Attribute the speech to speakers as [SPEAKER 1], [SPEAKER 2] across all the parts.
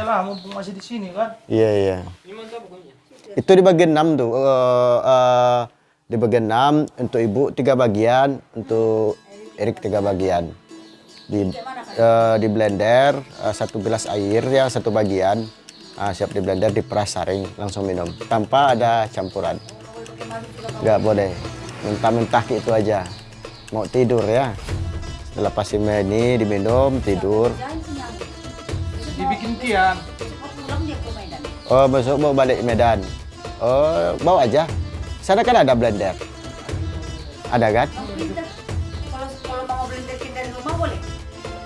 [SPEAKER 1] lah, mumpung masih di sini kan.
[SPEAKER 2] Iya, iya.
[SPEAKER 3] Ini mantap pokoknya.
[SPEAKER 2] Itu di bagian 6 tuh. eh, eh, di bagian 6 untuk ibu tiga bagian, untuk Erik tiga bagian. Di eh, di blender eh, satu gelas air ya satu bagian. Ah, siap di blender diperas saring langsung minum tanpa ada campuran. Nggak boleh. Mentah-mentah itu aja. Mau tidur ya. Setelah pasti ini diminum tidur.
[SPEAKER 1] Dibikin tiang.
[SPEAKER 2] Oh, besok mau balik Medan. Oh, bawa aja. Sana kan ada blender. Ada kan?
[SPEAKER 4] Kalau mau blender di rumah boleh.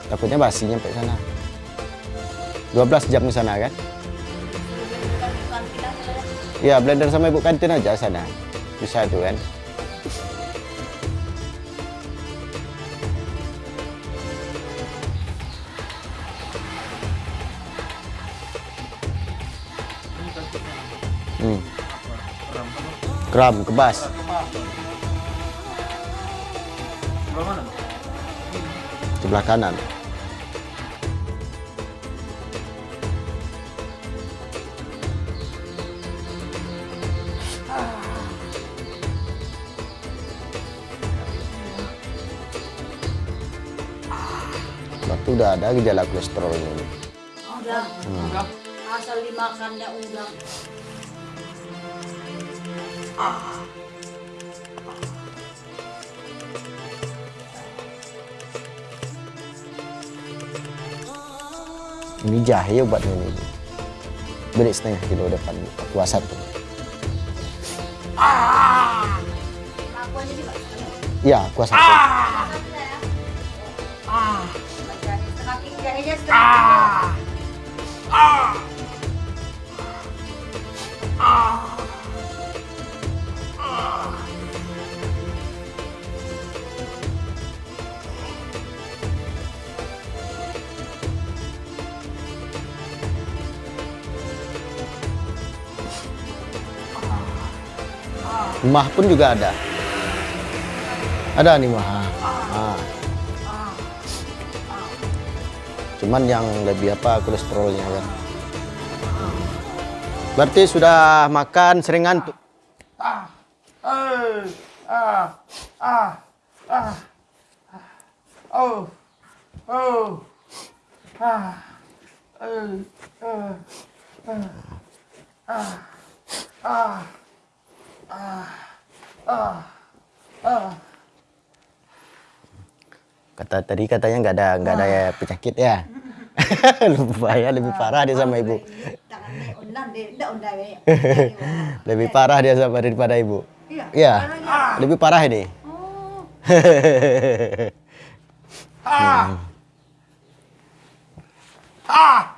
[SPEAKER 2] Takutnya basi nyampe sana. 12 jam ke sana kan? Iya, blender sama ibu kantin aja sana. Bisa tuh kan? Hmm. Kram, kebas.
[SPEAKER 1] Sebelah
[SPEAKER 2] kanan. Batu udah ada gejala kolesterol ini.
[SPEAKER 4] Udah.
[SPEAKER 1] Udah.
[SPEAKER 4] Asal dimakannya udang.
[SPEAKER 2] Ini jahe obatnya ini. Beli setengah kilo depan puasa tuh.
[SPEAKER 4] Juga.
[SPEAKER 2] Iya, kuah satu.
[SPEAKER 4] Setengah kilo
[SPEAKER 2] Mah pun juga ada. Ada nih mah. Ah. Cuman yang lebih apa kolesterolnya kan. Berarti sudah makan sering ngantuk.
[SPEAKER 1] Ah. Eh. Ah. Ah. Ah. Oh. Oh. Ah. Eh. Eh. Eh. Ah. Ah. Ah. Ah. Ah.
[SPEAKER 2] Kata tadi katanya nggak ada nggak ada penyakit ya. lebih bahaya, lebih parah dia sama ibu.
[SPEAKER 4] Ya.
[SPEAKER 2] Lebih parah dia sama daripada ibu.
[SPEAKER 4] Iya.
[SPEAKER 2] Iya,
[SPEAKER 4] Parahnya.
[SPEAKER 2] lebih parah ini.
[SPEAKER 4] Oh.
[SPEAKER 1] Ah. Ah.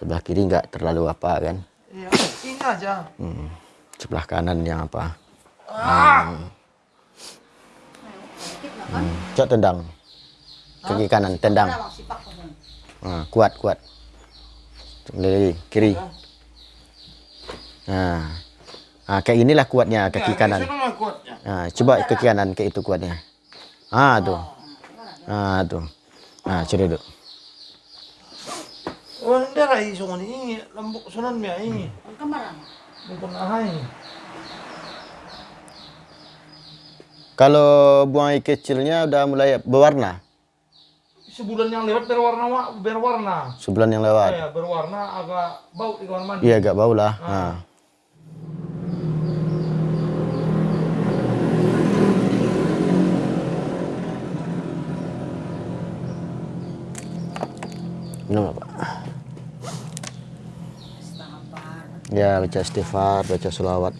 [SPEAKER 2] Sebelah kiri nggak terlalu apa kan.
[SPEAKER 1] Iya, ini aja.
[SPEAKER 2] Hmm. Sebelah kanan yang apa.
[SPEAKER 1] Ah.
[SPEAKER 4] Kan?
[SPEAKER 2] Hmm. Cok tendang. Kaki kanan tendang. Nah, kuat kuat. Lagi kiri. Nah. Ah, kayak inilah kuatnya kaki
[SPEAKER 1] Ya,
[SPEAKER 2] kanan. Nah, coba kaki kanan kayak itu kuatnya. Ah, tuh. Ah, tuh. Ah, coba duduk.
[SPEAKER 1] Oh, hindi ra iso ko ni lambok sunan mi ini.
[SPEAKER 4] Ang kamarang.
[SPEAKER 1] Bukan ahay.
[SPEAKER 2] Kalau buang kecilnya udah mulai berwarna
[SPEAKER 1] Sebulan yang lewat berwarna wa- berwarna.
[SPEAKER 2] sebulan yang lewat.
[SPEAKER 1] Ya, berwarna agak bau di kamar mandi.
[SPEAKER 2] Iya agak bau lah. Nah. Minum Ya baca istighfar, baca selawat.